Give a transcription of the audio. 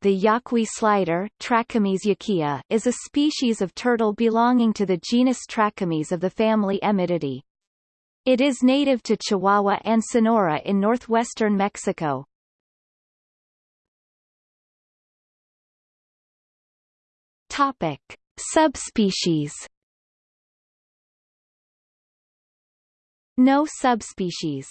the yaqui slider Trachemys is a species of turtle belonging to the genus Trachemys of the family Emydidae. It is native to Chihuahua and Sonora in northwestern Mexico. Topic. Subspecies No subspecies